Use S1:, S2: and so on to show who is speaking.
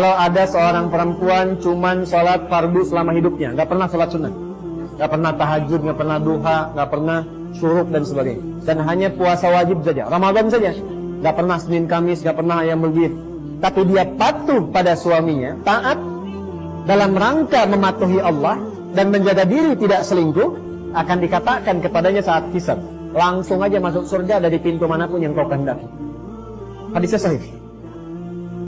S1: Kalau ada seorang perempuan cuman sholat fardu selama hidupnya, nggak pernah sholat sunnah, nggak pernah tahajud, nggak pernah duha, nggak pernah syuruk dan sebagainya, dan hanya puasa wajib saja, Ramadan saja, nggak pernah Senin Kamis, nggak pernah ayam berbit, tapi dia patuh pada suaminya, taat dalam rangka mematuhi Allah dan menjaga diri tidak selingkuh, akan dikatakan kepadanya saat kisah, langsung aja masuk surga dari pintu mana pun yang kau kehendaki. Hadisnya sahih.